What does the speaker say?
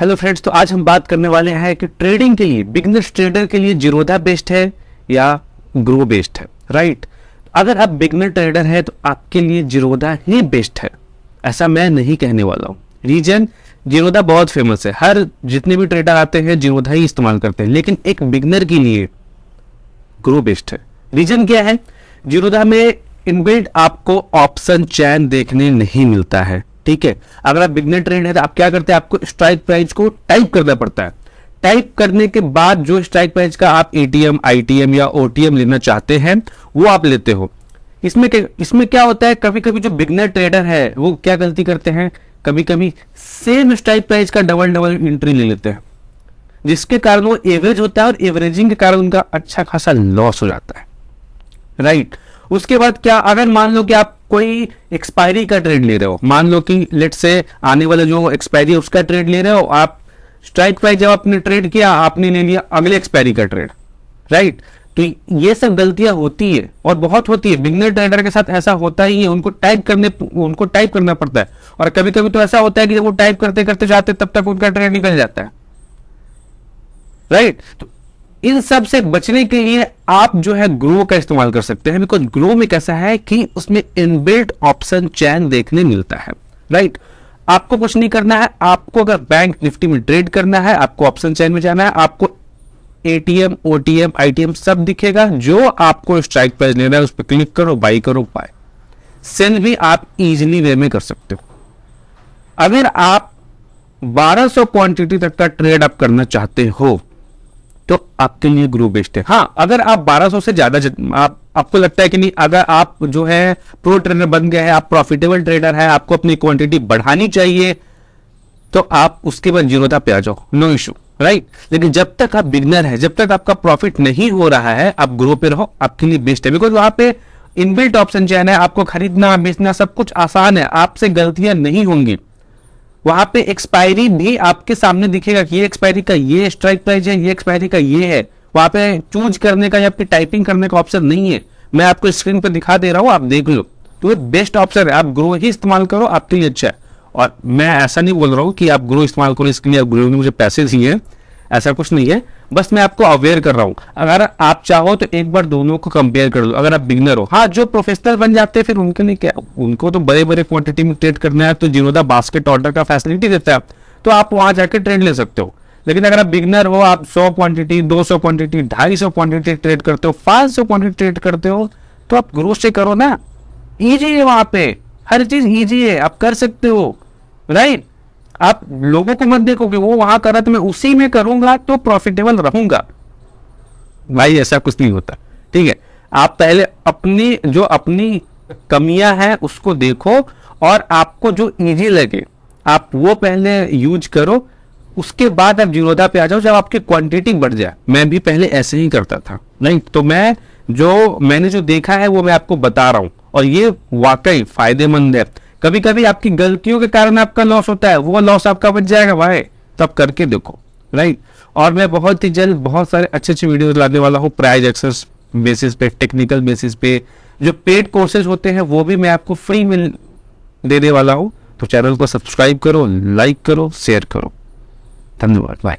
Hello friends तो आज हम बात करने वाले हैं कि ट्रेडिंग के लिए बिगनर्स ट्रेडर के लिए जीरोधा बेस्ट है या ग्रो बेस्ट है राइट अगर आप बिगनर ट्रेडर है तो आपके लिए जीरोधा ही बेस्ट है। ऐसा मैं नहीं कहने वाला हूँ। रीजन जीरोधा बहुत फ़ेमस है। हर जितने भी ट्रेडर आते हैं, जीरोधा ही इस्तेमाल करते हैं। लेकिन एक बिगनर के लिए ग्रो बेस्ट है। रीजन क्या है? जीरोधा में इनबिल्ड आपको ऑप्शन चैन देखने नहीं मिलता है। ठीक है? अगर आप बिगनर ट्रेड है तो आप क्या करते हैं? आपको स्ट्राइक प्राइस को टाइप करना पड़ता है। टाइप करने के बाद जो स्ट्राइक प्राइस का आप एटीएम आईटीएम या ओटीएम लेना चाहते हैं, वो आप लेते हो। इसमें इसमें क्या होता है? कभी कभी जो बिगनर ट्रेडर है, वो क्या गलती करते हैं? कभी कभी सेम स्ट्राइक प्राइस का डबल डबल एंट्री ले लेते हैं। जिसके कारण वो एवरेज होता है और एवरेजिंग के कारण उनका अच्छा खासा लॉस हो जाता है। राइट उसके बाद क्या, अगर मान लो कि आप कोई एक्सपायरी का ट्रेड ले रहे हो। मान लो कि लेट से आने वाला जो एक्सपायरी है, उसका ट्रेड ले रहे हो, आप स्ट्राइक प्राइस जब आपने ट्रेड किया, आपने ले लिया अगले एक्सपायरी का ट्रेड राइट तो ये सब गलतियाँ होती है और बहुत होती है। बिगनर ट्रेडर के साथ ऐसा होता ही है, उनको टाइप करने, उनको टाइप करना पड़ता है। और कभी कभी तो ऐसा होता है कि जब वो टाइप करते करते जाते तब तक उनका ट्रेड निकल जाता है। राइट तो इन सबसे बचने के लिए आप जो है ग्रो का इस्तेमाल कर सकते हैं बिकॉज़ ग्रो में कैसा है कि उसमें इनबिल्ट ऑप्शन चैन देखने मिलता है राइट आपको कुछ नहीं करना है, आपको अगर बैंक निफ्टी में ट्रेड करना है, आपको ऑप्शन चैन में जाना है, आपको एटीएम ओटीएम आईटीएम सब दिखेगा, जो आपको स्ट्राइक प्राइस लेना है, उस पर क्लिक करो बाई करो बाय सेल भी आप इजिली वे में कर सकते हो। अगर आप 1200 क्वांटिटी तक का ट्रेड आप करना चाहते हो तो आपके लिए ग्रो बेस्ट है। हाँ अगर आप 1200 से ज़्यादा आप, आपको लगता है कि नहीं, अगर आप जो है प्रो ट्रेडर बन गए हैं, आप प्रॉफिटेबल ट्रेडर है, आपको अपनी क्वांटिटी बढ़ानी चाहिए तो आप उसके बाद जीरोता पे आ जाओ। नो इशू राइट लेकिन जब तक आप बिगनर है, जब तक आपका प्रॉफिट नहीं हो रहा है, आप ग्रो पे रहो, आपके लिए बेस्ट है। बिकॉज़ वहाँ पे इनबिल्ट ऑप्शन चैन है, आपको खरीदना, बेचना, सब कुछ आसान है, आपसे गलतियाँ नहीं होंगी। वहाँ पे एक्सपायरी भी आपके सामने दिखेगा कि ये एक्सपायरी का ये स्ट्राइक प्राइस है, ये एक्सपायरी का ये है। वहाँ पे चूज़ करने का या फिर टाइपिंग करने का ऑप्शन नहीं है। मैं आपको स्क्रीन पर दिखा दे रहा हूँ, आप देख लो। तो ये बेस्ट ऑप्शन है, आप ग्रो ही इस्तेमाल करो, आपके लिए अच्छा है। और मैं ऐसा नहीं बोल रहा हूँ कि आप ग्रो इस्तेमाल करो, इसके लिए आप ग्रो ने मुझे पैसे दिए ऐसा कुछ नहीं है। बस मैं आपको अवेयर कर रहा हूँ। अगर आप चाहो तो एक बार दोनों को कंपेयर कर लो, अगर आप बिगनर हो। हाँ जो प्रोफेशनल बन जाते हैं, फिर उनके लिए क्या? उनको तो बड़े बड़े क्वांटिटी में ट्रेड करना है तो जीरोदा बास्केट ऑर्डर का फैसिलिटी देता है तो आप वहाँ जाकर ट्रेड ले सकते हो। लेकिन अगर आप बिगनर हो, आप सौ क्वांटिटी दो सौ क्वांटिटी ढाई सौ क्वांटिटी ट्रेड करते हो, पाँच सौ क्वांटिटी ट्रेड करते हो तो आप ग्रोथ से करो ना। ईजी है वहाँ पे। हर चीज़ ईजी है। आप कर सकते हो। राइट आप लोगों को मत देखो कि वो वहाँ कर रहा तो मैं उसी में करूँगा तो प्रॉफिटेबल रहूँगा। भाई, ऐसा कुछ नहीं होता। ठीक है? आप पहले अपनी, जो अपनी कमियाँ हैं, उसको देखो और आपको जो इजी लगे, आप वो पहले यूज़ करो। उसके बाद आप जीरोदा पे आ जाओ, जब आपकी क्वांटिटी बढ़ जाए। मैं भी पहले ऐसे ही करता था। नहीं तो मैं जो, मैंने जो देखा है, वो मैं आपको बता रहा हूँ। और ये वाकई फ़ायदेमंद है। कभी कभी आपकी गलतियों के कारण आपका लॉस होता है, वो लॉस आपका बच जाएगा, भाई। तब करके देखो राइट और मैं बहुत ही जल्द बहुत सारे अच्छे अच्छे वीडियो लाने वाला हूँ प्राइज एक्सेस बेसिस पे टेक्निकल बेसिस पे। जो पेड कोर्सेज होते हैं, वो भी मैं आपको फ्री में देने वाला हूँ। तो चैनल को सब्सक्राइब करो लाइक करो शेयर करो। धन्यवाद बाय